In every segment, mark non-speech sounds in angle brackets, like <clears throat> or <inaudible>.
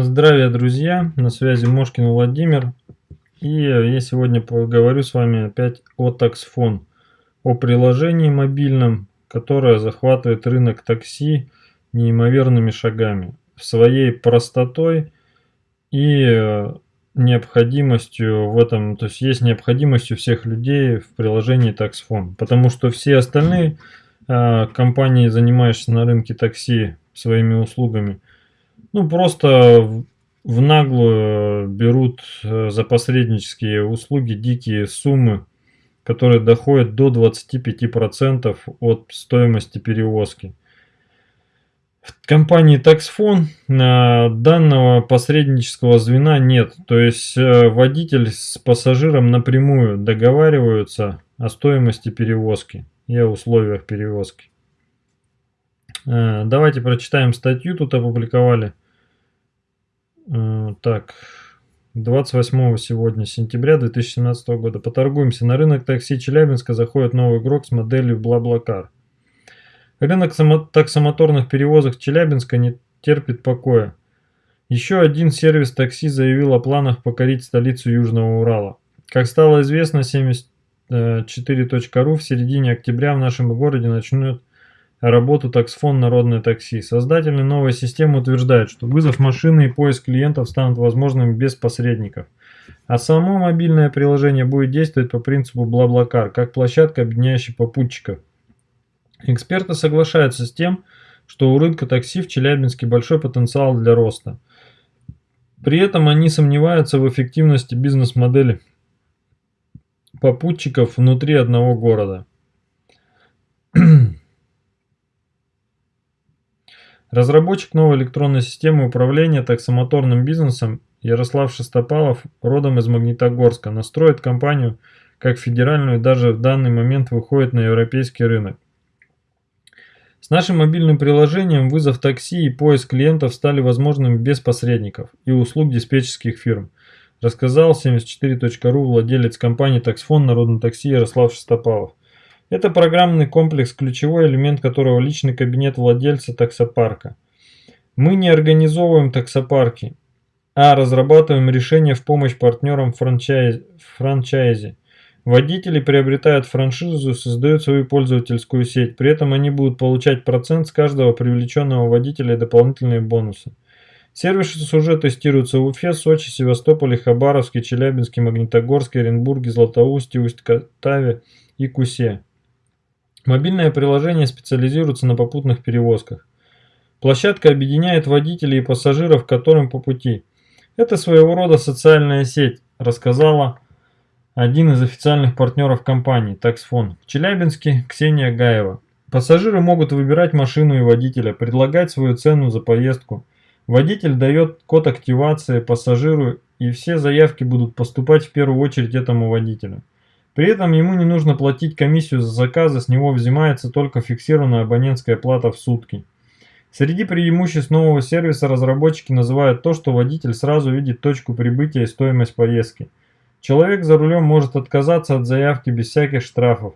Здравия, друзья! На связи Мошкин Владимир. И я сегодня поговорю с вами опять о таксфон, о приложении мобильном, которое захватывает рынок такси неимоверными шагами, своей простотой и э, необходимостью в этом, то есть есть необходимость у всех людей в приложении таксфон, потому что все остальные э, компании, занимающиеся на рынке такси своими услугами, ну, просто в наглую берут э, за посреднические услуги дикие суммы, которые доходят до 25% от стоимости перевозки. В компании Taxfon данного посреднического звена нет, то есть э, водитель с пассажиром напрямую договариваются о стоимости перевозки и о условиях перевозки. Э, давайте прочитаем статью, тут опубликовали. Э, так, 28 сегодня, сентября 2017 года. Поторгуемся. На рынок такси Челябинска заходит новый игрок с моделью BlaBlaCar. Рынок таксомоторных перевозок Челябинска не терпит покоя. Еще один сервис такси заявил о планах покорить столицу Южного Урала. Как стало известно, 74.ru в середине октября в нашем городе начнет работу таксфон «Народное такси». Создатели новой системы утверждают, что вызов машины и поиск клиентов станут возможными без посредников. А само мобильное приложение будет действовать по принципу BlaBlaCar, как площадка, объединяющая попутчиков. Эксперты соглашаются с тем, что у рынка такси в Челябинске большой потенциал для роста. При этом они сомневаются в эффективности бизнес-модели попутчиков внутри одного города. Разработчик новой электронной системы управления таксомоторным бизнесом Ярослав Шестопалов, родом из Магнитогорска, настроит компанию как федеральную и даже в данный момент выходит на европейский рынок. С нашим мобильным приложением вызов такси и поиск клиентов стали возможными без посредников и услуг диспетчерских фирм, рассказал 74.ru владелец компании «Таксфон» Народное такси Ярослав Шестопалов. Это программный комплекс, ключевой элемент которого личный кабинет владельца таксопарка. Мы не организовываем таксопарки, а разрабатываем решения в помощь партнерам франчайз, франчайзи. Водители приобретают франшизу, создают свою пользовательскую сеть, при этом они будут получать процент с каждого привлеченного водителя и дополнительные бонусы. Сервисы уже тестируются в Уфе, Сочи, Севастополе, Хабаровске, Челябинске, Магнитогорске, Оренбурге, Златоусте, Усть-Катаве и Кусе. Мобильное приложение специализируется на попутных перевозках. Площадка объединяет водителей и пассажиров, которым по пути. Это своего рода социальная сеть, рассказала один из официальных партнеров компании «Таксфон» в Челябинске Ксения Гаева. Пассажиры могут выбирать машину и водителя, предлагать свою цену за поездку. Водитель дает код активации пассажиру и все заявки будут поступать в первую очередь этому водителю. При этом ему не нужно платить комиссию за заказы, с него взимается только фиксированная абонентская плата в сутки. Среди преимуществ нового сервиса разработчики называют то, что водитель сразу видит точку прибытия и стоимость поездки. Человек за рулем может отказаться от заявки без всяких штрафов,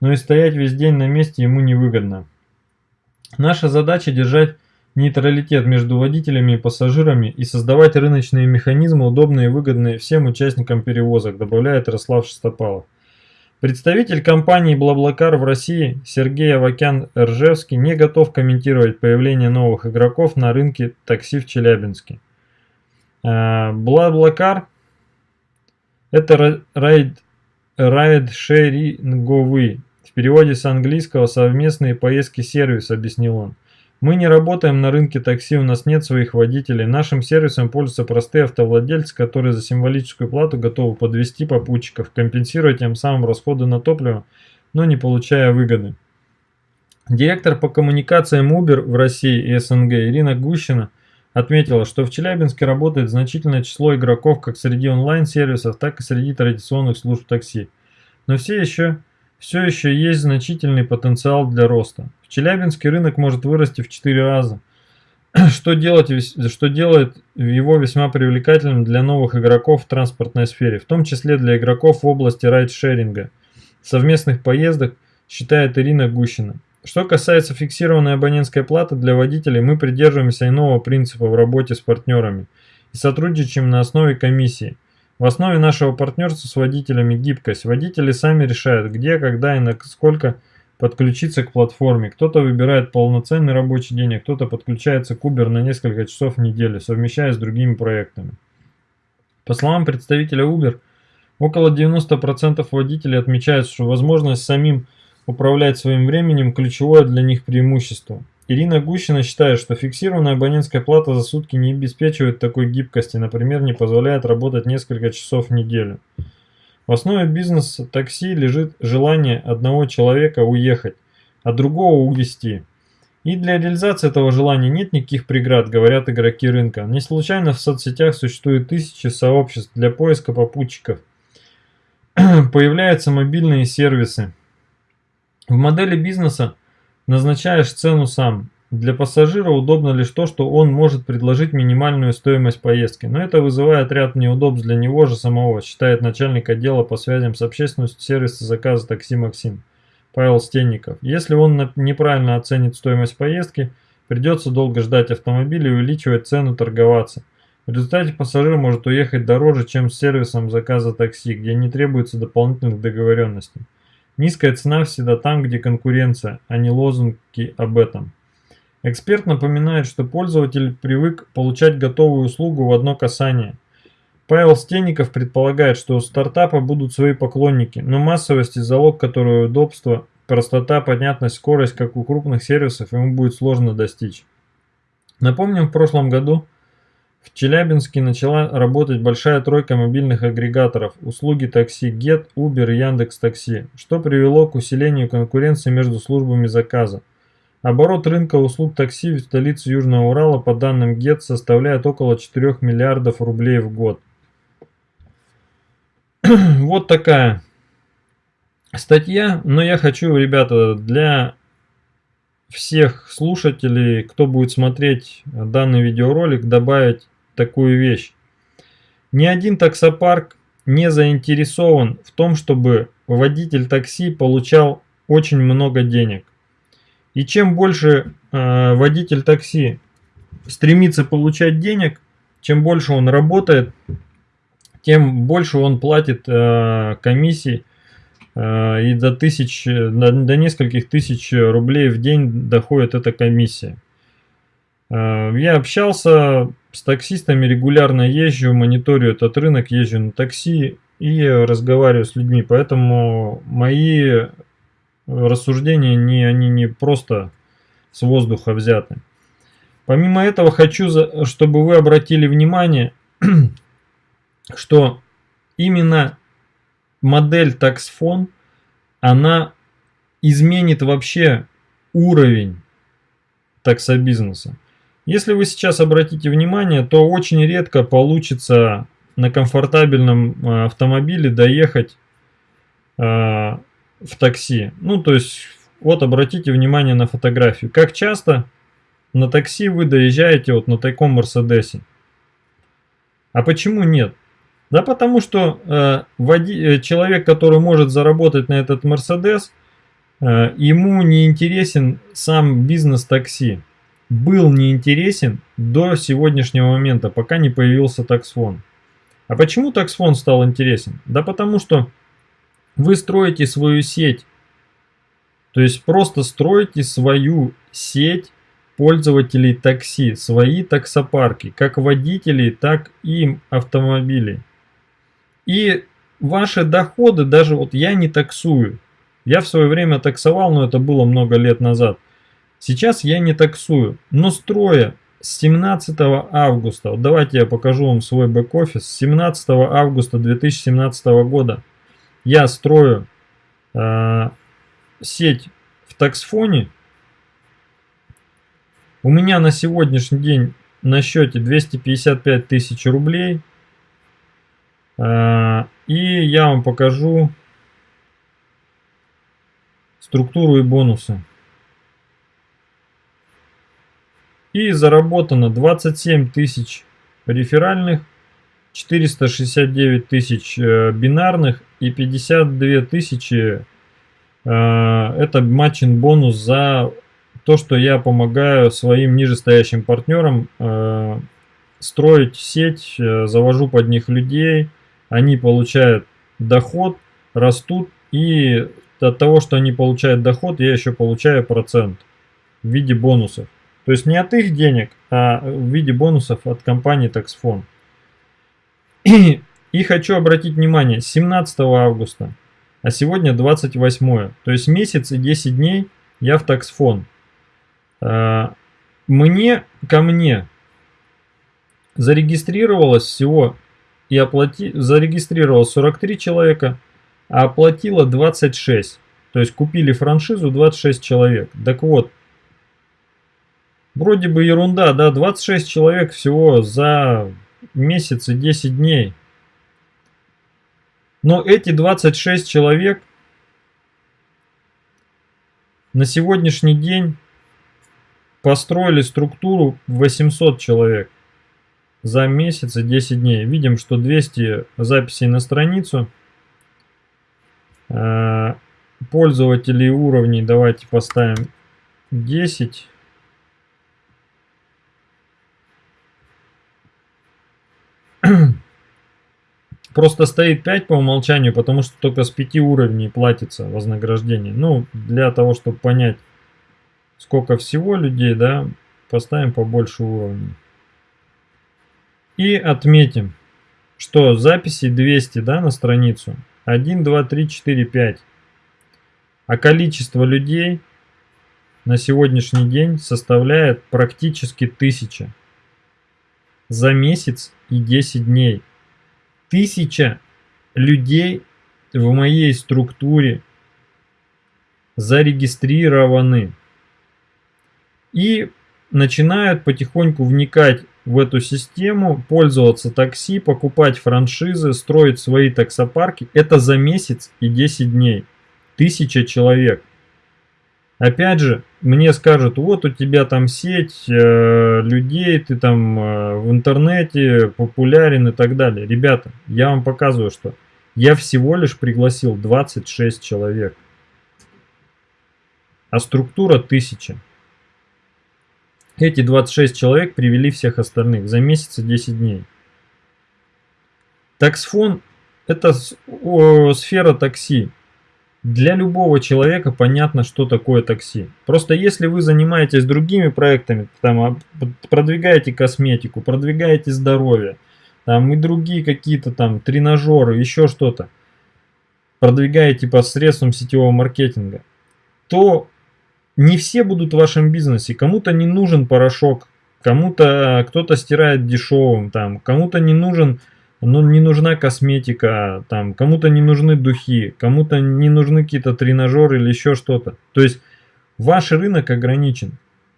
но и стоять весь день на месте ему невыгодно. Наша задача держать нейтралитет между водителями и пассажирами и создавать рыночные механизмы, удобные и выгодные всем участникам перевозок, добавляет Ярослав Шестопалов. Представитель компании BlaBlaCar в России Сергей Авакян-Ржевский не готов комментировать появление новых игроков на рынке такси в Челябинске. BlaBlaCar – это райд-шеринговый, в переводе с английского «совместные поездки сервис», объяснил он. Мы не работаем на рынке такси, у нас нет своих водителей. Нашим сервисом пользуются простые автовладельцы, которые за символическую плату готовы подвести попутчиков, компенсируя тем самым расходы на топливо, но не получая выгоды. Директор по коммуникациям Uber в России и СНГ Ирина Гущина отметила, что в Челябинске работает значительное число игроков как среди онлайн-сервисов, так и среди традиционных служб такси. Но все еще все еще есть значительный потенциал для роста. В Челябинске рынок может вырасти в 4 раза, <clears throat> что, делать, что делает его весьма привлекательным для новых игроков в транспортной сфере, в том числе для игроков в области райдшеринга, совместных поездок, считает Ирина Гущина. Что касается фиксированной абонентской платы для водителей, мы придерживаемся иного принципа в работе с партнерами и сотрудничаем на основе комиссии. В основе нашего партнерства с водителями гибкость. Водители сами решают, где, когда и на сколько подключиться к платформе. Кто-то выбирает полноценный рабочий день, а кто-то подключается к Uber на несколько часов в неделю, совмещая с другими проектами. По словам представителя Uber, около 90% водителей отмечают, что возможность самим управлять своим временем – ключевое для них преимущество. Ирина Гущина считает, что фиксированная абонентская плата за сутки не обеспечивает такой гибкости, например, не позволяет работать несколько часов в неделю. В основе бизнеса такси лежит желание одного человека уехать, а другого увезти. И для реализации этого желания нет никаких преград, говорят игроки рынка. Не случайно в соцсетях существует тысячи сообществ для поиска попутчиков. <clears throat> Появляются мобильные сервисы, в модели бизнеса назначаешь цену сам. Для пассажира удобно лишь то, что он может предложить минимальную стоимость поездки, но это вызывает ряд неудобств для него же самого, считает начальник отдела по связям с общественностью сервиса заказа такси Максим Павел Стенников. Если он неправильно оценит стоимость поездки, придется долго ждать автомобиля и увеличивать цену торговаться. В результате пассажир может уехать дороже, чем с сервисом заказа такси, где не требуется дополнительных договоренностей. Низкая цена всегда там, где конкуренция, а не лозунги об этом. Эксперт напоминает, что пользователь привык получать готовую услугу в одно касание. Павел Стенников предполагает, что у стартапа будут свои поклонники, но массовость и залог которого удобство, простота, понятность, скорость, как у крупных сервисов, ему будет сложно достичь. Напомним, в прошлом году в Челябинске начала работать большая тройка мобильных агрегаторов услуги такси Get, Uber и Яндекс.Такси, что привело к усилению конкуренции между службами заказа. Оборот рынка услуг такси в столице Южного Урала по данным Get составляет около 4 миллиардов рублей в год. <clears throat> вот такая статья, но я хочу, ребята, для всех слушателей, кто будет смотреть данный видеоролик, добавить такую вещь. Ни один таксопарк не заинтересован в том, чтобы водитель такси получал очень много денег. И чем больше э, водитель такси стремится получать денег, чем больше он работает, тем больше он платит э, комиссий э, и до, тысяч, до, до нескольких тысяч рублей в день доходит эта комиссия. Э, я общался с таксистами, регулярно езжу, мониторю этот рынок, езжу на такси и разговариваю с людьми. Поэтому мои рассуждения, не, они не просто с воздуха взяты. Помимо этого хочу, чтобы вы обратили внимание, <clears throat> что именно модель таксфон, она изменит вообще уровень таксобизнеса. Если вы сейчас обратите внимание, то очень редко получится на комфортабельном э, автомобиле доехать э, в такси. Ну, то есть, вот обратите внимание на фотографию. Как часто на такси вы доезжаете вот на таком Мерседесе? А почему нет? Да потому что э, води, э, человек, который может заработать на этот Мерседес, э, ему не интересен сам бизнес такси был неинтересен до сегодняшнего момента, пока не появился таксфон. А почему таксфон стал интересен? Да потому что вы строите свою сеть. То есть просто строите свою сеть пользователей такси, свои таксопарки, как водителей, так и автомобилей. И ваши доходы, даже вот я не таксую. Я в свое время таксовал, но это было много лет назад. Сейчас я не таксую, но строя с 17 августа, вот давайте я покажу вам свой бэк-офис, с 17 августа 2017 года я строю э, сеть в таксфоне. У меня на сегодняшний день на счете 255 тысяч рублей. Э, и я вам покажу структуру и бонусы. и заработано 27 тысяч реферальных, 469 тысяч э, бинарных и 52 тысячи это матчин бонус за то, что я помогаю своим нижестоящим партнерам строить сеть, завожу под них людей, они получают доход, растут, и от того, что они получают доход, я еще получаю процент в виде бонусов. То есть не от их денег, а в виде бонусов от компании Taxfon. И, хочу обратить внимание, 17 августа, а сегодня 28, то есть месяц и 10 дней я в Taxfon. А, мне, ко мне зарегистрировалось всего и оплати, зарегистрировалось 43 человека, а оплатило 26. То есть купили франшизу 26 человек. Так вот, вроде бы ерунда, да, 26 человек всего за месяц и 10 дней. Но эти 26 человек на сегодняшний день построили структуру 800 человек за месяц и 10 дней. Видим, что 200 записей на страницу. А, пользователей уровней давайте поставим 10. <clears throat> Просто стоит 5 по умолчанию, потому что только с 5 уровней платится вознаграждение. Ну, для того, чтобы понять, сколько всего людей, да, поставим побольше уровней. И отметим, что записи 200 да, на страницу. 1, 2, 3, 4, 5. А количество людей на сегодняшний день составляет практически 1000 за месяц и 10 дней. Тысяча людей в моей структуре зарегистрированы и начинают потихоньку вникать в эту систему, пользоваться такси, покупать франшизы, строить свои таксопарки. Это за месяц и 10 дней. Тысяча человек. Опять же, мне скажут, вот у тебя там сеть э, людей, ты там э, в интернете популярен и так далее. Ребята, я вам показываю, что я всего лишь пригласил 26 человек. А структура 1000. Эти 26 человек привели всех остальных за месяц и 10 дней. Таксфон – это сфера такси. Для любого человека понятно, что такое такси. Просто если вы занимаетесь другими проектами, там, а, продвигаете косметику, продвигаете здоровье, там, и другие какие-то там тренажеры, еще что-то, продвигаете посредством сетевого маркетинга, то не все будут в вашем бизнесе. Кому-то не нужен порошок, кому-то кто-то стирает дешевым, там, кому-то не нужен, ну, не нужна косметика, там, кому-то не нужны духи, кому-то не нужны какие-то тренажеры или еще что-то. То есть ваш рынок ограничен,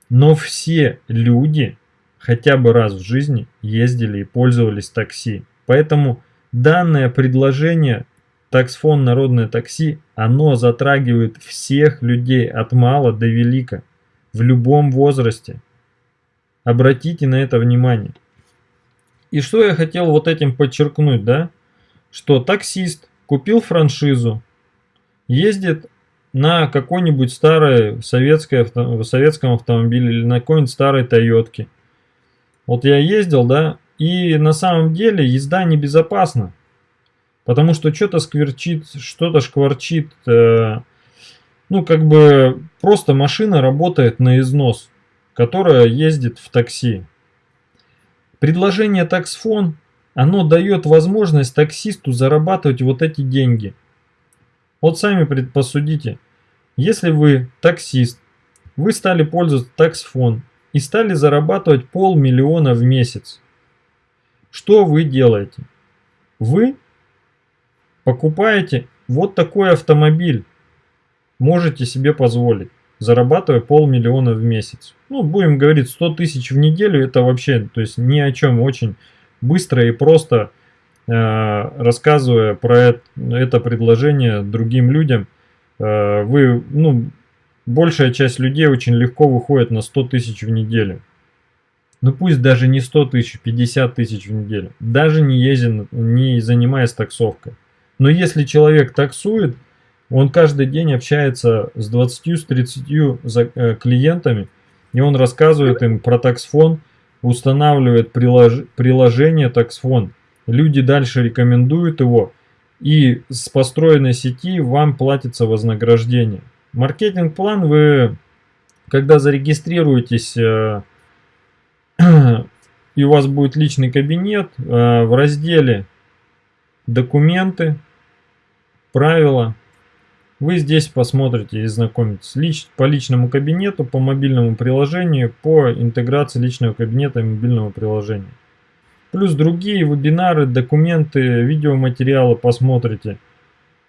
но все люди хотя бы раз в жизни ездили и пользовались такси. Поэтому данное предложение Таксфон «Народное такси», оно затрагивает всех людей от мала до велика, в любом возрасте. Обратите на это внимание. И что я хотел вот этим подчеркнуть, да? Что таксист купил франшизу, ездит на какой-нибудь старой советской, советском автомобиле или на какой-нибудь старой Тойотке. Вот я ездил, да, и на самом деле езда небезопасна. Потому что что-то скверчит, что-то шкварчит. Э, ну, как бы просто машина работает на износ, которая ездит в такси. Предложение таксфон, оно дает возможность таксисту зарабатывать вот эти деньги. Вот сами посудите. Если вы таксист, вы стали пользоваться таксфон и стали зарабатывать полмиллиона в месяц. Что вы делаете? Вы Покупаете вот такой автомобиль, можете себе позволить, зарабатывая полмиллиона в месяц. Ну, будем говорить, 100 тысяч в неделю, это вообще, то есть ни о чем, очень быстро и просто э, рассказывая про это, это предложение другим людям, э, вы, ну, большая часть людей очень легко выходит на 100 тысяч в неделю. Ну пусть даже не 100 тысяч, 50 тысяч в неделю. Даже не ездя, не занимаясь таксовкой. Но если человек таксует, Он каждый день общается с 20-30 э, клиентами, и он рассказывает им про таксфон, устанавливает прилож... приложение таксфон. Люди дальше рекомендуют его, и с построенной сети вам платится вознаграждение. Маркетинг-план вы, когда зарегистрируетесь э, <clears throat> и у вас будет личный кабинет, э, в разделе «Документы», «Правила», вы здесь посмотрите и знакомитесь лич, по личному кабинету, по мобильному приложению, по интеграции личного кабинета и мобильного приложения. Плюс другие вебинары, документы, видеоматериалы посмотрите.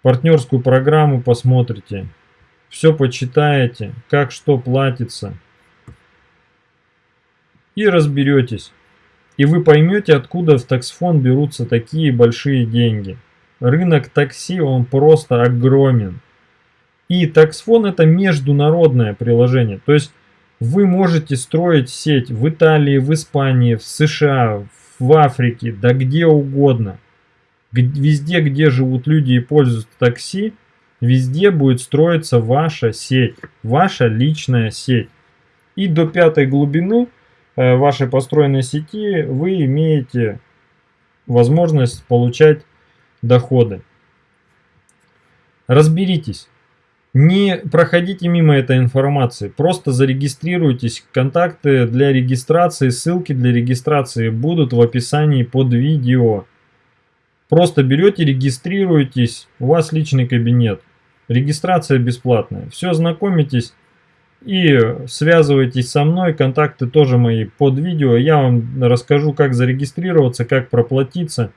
Партнерскую программу посмотрите. Все почитаете, как что платится. И разберетесь. И вы поймете, откуда в таксфон берутся такие большие деньги. Рынок такси, он просто огромен. И таксфон это международное приложение. То есть вы можете строить сеть в Италии, в Испании, в США, в Африке, да где угодно. Везде, где живут люди и пользуются такси, везде будет строиться ваша сеть, ваша личная сеть. И до пятой глубины э, вашей построенной сети вы имеете возможность получать доходы. Разберитесь. Не проходите мимо этой информации, просто зарегистрируйтесь. Контакты для регистрации, ссылки для регистрации будут в описании под видео. Просто берете, регистрируйтесь, у вас личный кабинет. Регистрация бесплатная. Все, знакомитесь и связывайтесь со мной. Контакты тоже мои под видео. Я вам расскажу, как зарегистрироваться, как проплатиться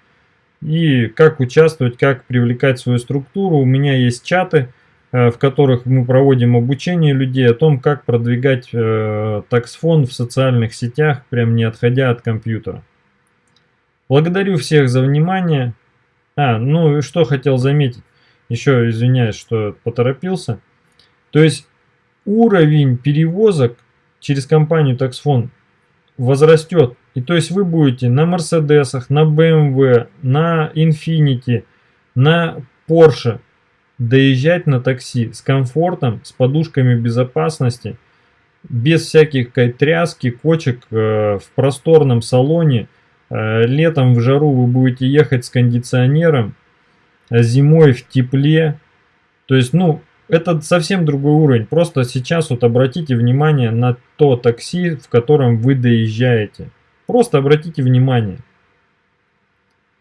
и как участвовать, как привлекать свою структуру. У меня есть чаты в которых мы проводим обучение людей о том, как продвигать э, таксфон в социальных сетях, прям не отходя от компьютера. Благодарю всех за внимание. А, ну и что хотел заметить, еще извиняюсь, что поторопился. То есть уровень перевозок через компанию таксфон возрастет. И то есть вы будете на Мерседесах, на BMW, на Infiniti, на Porsche доезжать на такси с комфортом, с подушками безопасности, без всяких тряски, кочек, э, в просторном салоне. Э, летом в жару вы будете ехать с кондиционером, а зимой в тепле. То есть, ну, это совсем другой уровень. Просто сейчас вот обратите внимание на то такси, в котором вы доезжаете. Просто обратите внимание,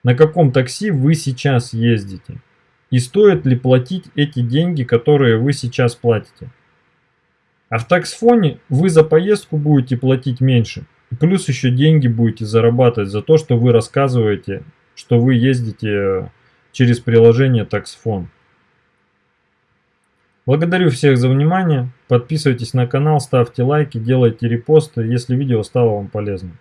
на каком такси вы сейчас ездите. И стоит ли платить эти деньги, которые вы сейчас платите. А в таксфоне вы за поездку будете платить меньше. плюс еще деньги будете зарабатывать за то, что вы рассказываете, что вы ездите э, через приложение таксфон. Благодарю всех за внимание. Подписывайтесь на канал, ставьте лайки, делайте репосты, если видео стало вам полезным.